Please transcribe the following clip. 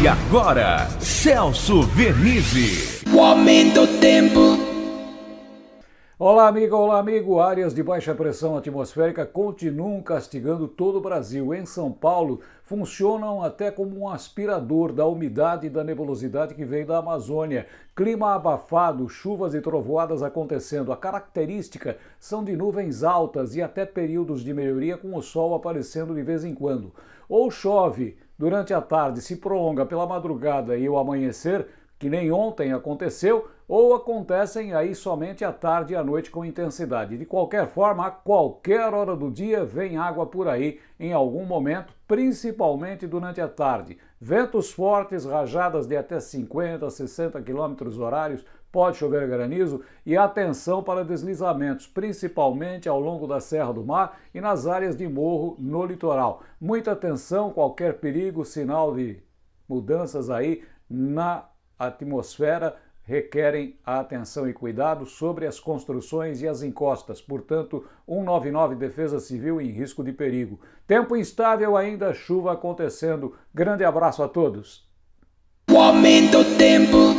E agora, Celso Vernizzi. O aumento do tempo. Olá, amigo, olá, amigo. Áreas de baixa pressão atmosférica continuam castigando todo o Brasil. Em São Paulo, funcionam até como um aspirador da umidade e da nebulosidade que vem da Amazônia. Clima abafado, chuvas e trovoadas acontecendo. A característica são de nuvens altas e até períodos de melhoria com o sol aparecendo de vez em quando. Ou chove durante a tarde, se prolonga pela madrugada e o amanhecer, que nem ontem aconteceu, ou acontecem aí somente à tarde e à noite com intensidade. De qualquer forma, a qualquer hora do dia vem água por aí em algum momento, principalmente durante a tarde. Ventos fortes, rajadas de até 50, 60 km horários, pode chover granizo e atenção para deslizamentos, principalmente ao longo da Serra do Mar e nas áreas de morro no litoral. Muita atenção, qualquer perigo, sinal de mudanças aí na atmosfera requerem a atenção e cuidado sobre as construções e as encostas. Portanto, 199 Defesa Civil em risco de perigo. Tempo instável ainda, chuva acontecendo. Grande abraço a todos. O aumento tempo.